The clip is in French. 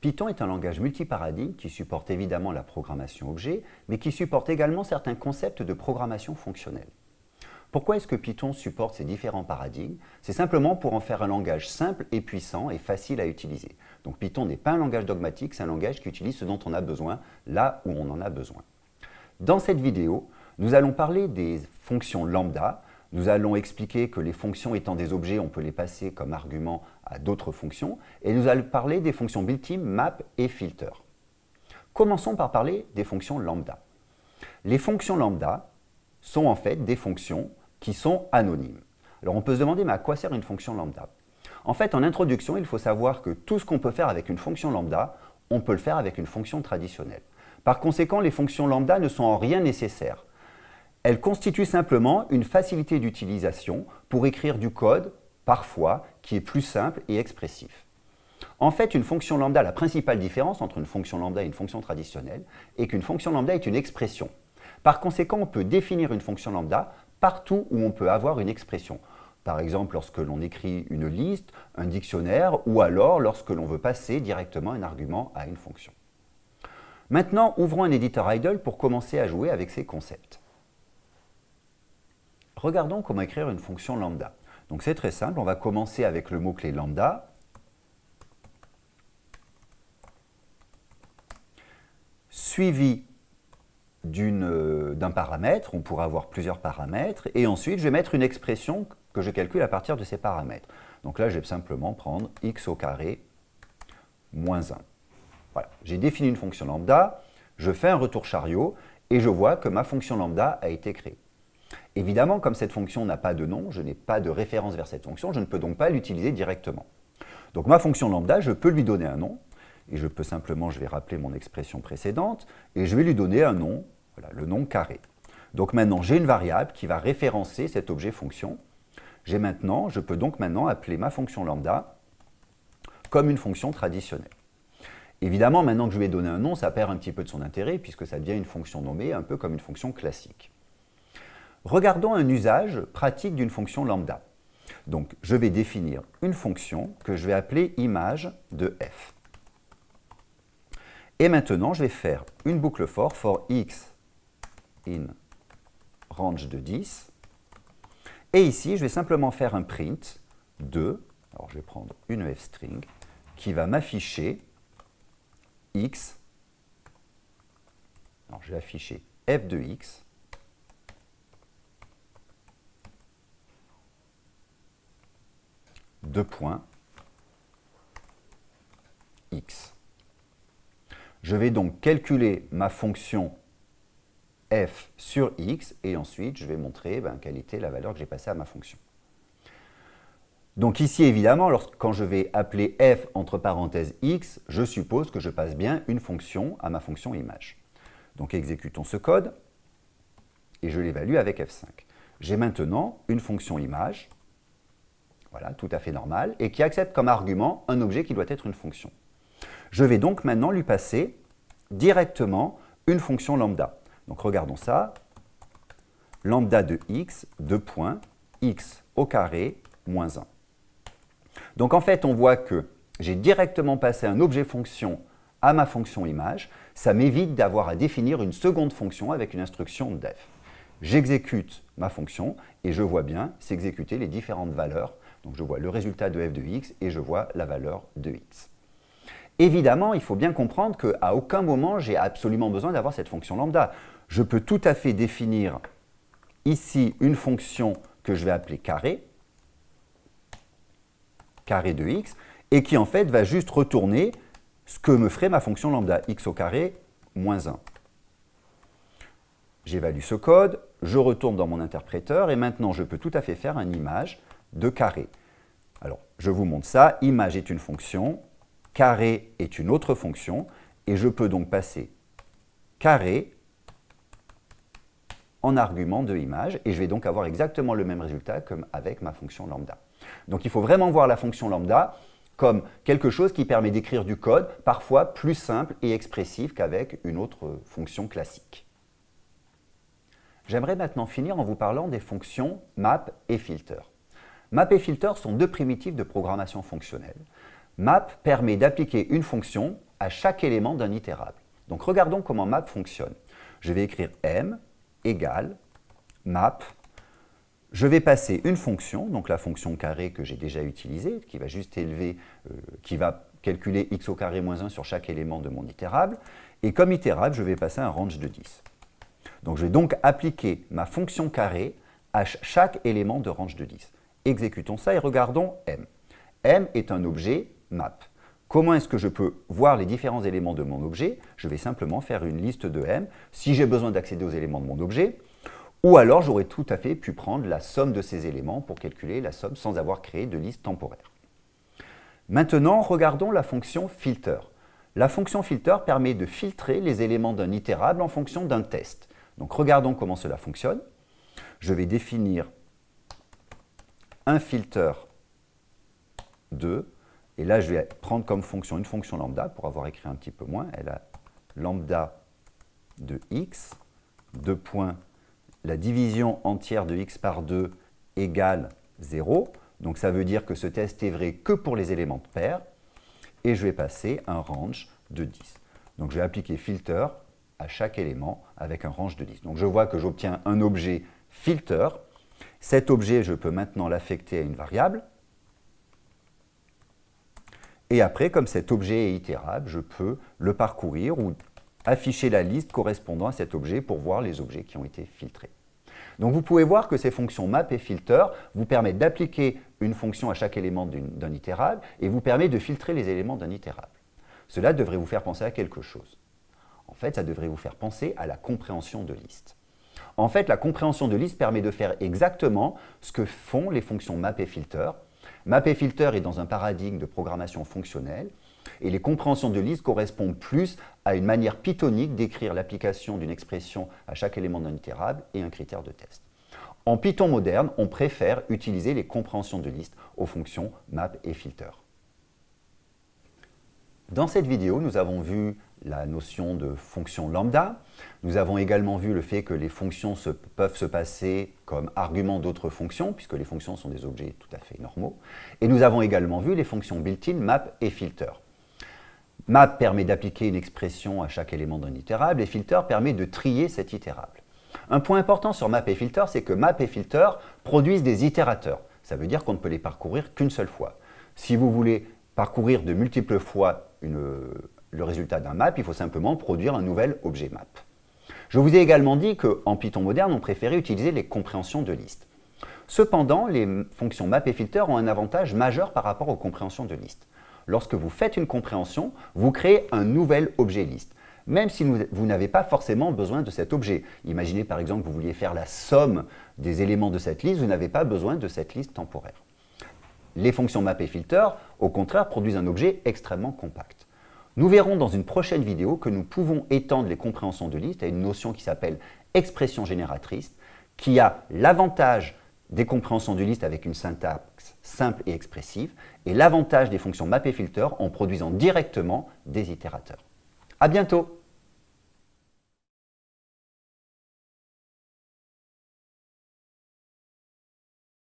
Python est un langage multiparadigme qui supporte évidemment la programmation objet, mais qui supporte également certains concepts de programmation fonctionnelle. Pourquoi est-ce que Python supporte ces différents paradigmes? C'est simplement pour en faire un langage simple et puissant et facile à utiliser. Donc Python n'est pas un langage dogmatique, c'est un langage qui utilise ce dont on a besoin, là où on en a besoin. Dans cette vidéo, nous allons parler des fonctions lambda, nous allons expliquer que les fonctions étant des objets, on peut les passer comme argument à d'autres fonctions. Et nous allons parler des fonctions built-in, map et filter. Commençons par parler des fonctions lambda. Les fonctions lambda sont en fait des fonctions qui sont anonymes. Alors on peut se demander, mais à quoi sert une fonction lambda? En fait, en introduction, il faut savoir que tout ce qu'on peut faire avec une fonction lambda, on peut le faire avec une fonction traditionnelle. Par conséquent, les fonctions lambda ne sont en rien nécessaires. Elle constitue simplement une facilité d'utilisation pour écrire du code, parfois, qui est plus simple et expressif. En fait, une fonction lambda, la principale différence entre une fonction lambda et une fonction traditionnelle est qu'une fonction lambda est une expression. Par conséquent, on peut définir une fonction lambda partout où on peut avoir une expression. Par exemple, lorsque l'on écrit une liste, un dictionnaire, ou alors lorsque l'on veut passer directement un argument à une fonction. Maintenant, ouvrons un éditeur idle pour commencer à jouer avec ces concepts. Regardons comment écrire une fonction lambda. Donc c'est très simple, on va commencer avec le mot-clé lambda. Suivi euh, d'un paramètre, on pourra avoir plusieurs paramètres, et ensuite je vais mettre une expression que je calcule à partir de ces paramètres. Donc là, je vais simplement prendre x au carré moins 1. Voilà, j'ai défini une fonction lambda, je fais un retour chariot, et je vois que ma fonction lambda a été créée. Évidemment, comme cette fonction n'a pas de nom, je n'ai pas de référence vers cette fonction, je ne peux donc pas l'utiliser directement. Donc ma fonction lambda, je peux lui donner un nom, et je peux simplement, je vais rappeler mon expression précédente, et je vais lui donner un nom, voilà, le nom carré. Donc maintenant, j'ai une variable qui va référencer cet objet fonction. J'ai maintenant, je peux donc maintenant appeler ma fonction lambda comme une fonction traditionnelle. Évidemment, maintenant que je lui ai donné un nom, ça perd un petit peu de son intérêt puisque ça devient une fonction nommée, un peu comme une fonction classique. Regardons un usage pratique d'une fonction lambda. Donc, je vais définir une fonction que je vais appeler image de f. Et maintenant, je vais faire une boucle for for x in range de 10. Et ici, je vais simplement faire un print de, alors je vais prendre une f-string, qui va m'afficher x, alors je vais afficher f de x, deux points x. Je vais donc calculer ma fonction f sur x et ensuite je vais montrer ben, quelle était la valeur que j'ai passée à ma fonction. Donc ici, évidemment, quand je vais appeler f entre parenthèses x, je suppose que je passe bien une fonction à ma fonction image. Donc exécutons ce code et je l'évalue avec f5. J'ai maintenant une fonction image voilà, tout à fait normal, et qui accepte comme argument un objet qui doit être une fonction. Je vais donc maintenant lui passer directement une fonction lambda. Donc regardons ça, lambda de x, 2 points, x au carré, moins 1. Donc en fait, on voit que j'ai directement passé un objet fonction à ma fonction image, ça m'évite d'avoir à définir une seconde fonction avec une instruction def. J'exécute ma fonction et je vois bien s'exécuter les différentes valeurs donc je vois le résultat de f de x et je vois la valeur de x. Évidemment, il faut bien comprendre qu'à aucun moment, j'ai absolument besoin d'avoir cette fonction lambda. Je peux tout à fait définir ici une fonction que je vais appeler carré, carré de x, et qui en fait va juste retourner ce que me ferait ma fonction lambda, x au carré moins 1. J'évalue ce code, je retourne dans mon interpréteur, et maintenant je peux tout à fait faire une image de carré. Alors, je vous montre ça. Image est une fonction, carré est une autre fonction, et je peux donc passer carré en argument de image, et je vais donc avoir exactement le même résultat comme avec ma fonction lambda. Donc il faut vraiment voir la fonction lambda comme quelque chose qui permet d'écrire du code, parfois plus simple et expressif qu'avec une autre fonction classique. J'aimerais maintenant finir en vous parlant des fonctions map et filter. Map et filter sont deux primitives de programmation fonctionnelle. Map permet d'appliquer une fonction à chaque élément d'un itérable. Donc regardons comment map fonctionne. Je vais écrire m égale map. Je vais passer une fonction, donc la fonction carré que j'ai déjà utilisée, qui va juste élever, euh, qui va calculer x au carré moins 1 sur chaque élément de mon itérable. Et comme itérable, je vais passer un range de 10. Donc je vais donc appliquer ma fonction carré à chaque élément de range de 10. Exécutons ça et regardons m. m est un objet map. Comment est-ce que je peux voir les différents éléments de mon objet? Je vais simplement faire une liste de m si j'ai besoin d'accéder aux éléments de mon objet, ou alors j'aurais tout à fait pu prendre la somme de ces éléments pour calculer la somme sans avoir créé de liste temporaire. Maintenant, regardons la fonction filter. La fonction filter permet de filtrer les éléments d'un itérable en fonction d'un test. Donc regardons comment cela fonctionne. Je vais définir un filter 2 et là, je vais prendre comme fonction une fonction lambda, pour avoir écrit un petit peu moins. Elle a lambda de x, deux points, la division entière de x par 2 égale 0. Donc ça veut dire que ce test est vrai que pour les éléments de paire. Et je vais passer un range de 10. Donc je vais appliquer filter à chaque élément avec un range de 10. Donc je vois que j'obtiens un objet filter. Cet objet, je peux maintenant l'affecter à une variable. Et après, comme cet objet est itérable, je peux le parcourir ou afficher la liste correspondant à cet objet pour voir les objets qui ont été filtrés. Donc vous pouvez voir que ces fonctions map et filter vous permettent d'appliquer une fonction à chaque élément d'un itérable et vous permettent de filtrer les éléments d'un itérable. Cela devrait vous faire penser à quelque chose. En fait, ça devrait vous faire penser à la compréhension de liste. En fait, la compréhension de liste permet de faire exactement ce que font les fonctions map et filter, Map et filter est dans un paradigme de programmation fonctionnelle et les compréhensions de liste correspondent plus à une manière pythonique d'écrire l'application d'une expression à chaque élément d'un itérable et un critère de test. En Python moderne, on préfère utiliser les compréhensions de liste aux fonctions map et filter. Dans cette vidéo, nous avons vu la notion de fonction lambda. Nous avons également vu le fait que les fonctions peuvent se passer comme arguments d'autres fonctions, puisque les fonctions sont des objets tout à fait normaux. Et nous avons également vu les fonctions built-in, map et filter. Map permet d'appliquer une expression à chaque élément d'un itérable et filter permet de trier cet itérable. Un point important sur map et filter, c'est que map et filter produisent des itérateurs. Ça veut dire qu'on ne peut les parcourir qu'une seule fois. Si vous voulez parcourir de multiples fois le résultat d'un map, il faut simplement produire un nouvel objet map. Je vous ai également dit qu'en Python moderne, on préférait utiliser les compréhensions de liste. Cependant, les fonctions map et filter ont un avantage majeur par rapport aux compréhensions de liste. Lorsque vous faites une compréhension, vous créez un nouvel objet liste, même si vous n'avez pas forcément besoin de cet objet. Imaginez par exemple que vous vouliez faire la somme des éléments de cette liste, vous n'avez pas besoin de cette liste temporaire. Les fonctions map et filter, au contraire, produisent un objet extrêmement compact. Nous verrons dans une prochaine vidéo que nous pouvons étendre les compréhensions de liste à une notion qui s'appelle expression génératrice, qui a l'avantage des compréhensions de liste avec une syntaxe simple et expressive, et l'avantage des fonctions map et filter en produisant directement des itérateurs. À bientôt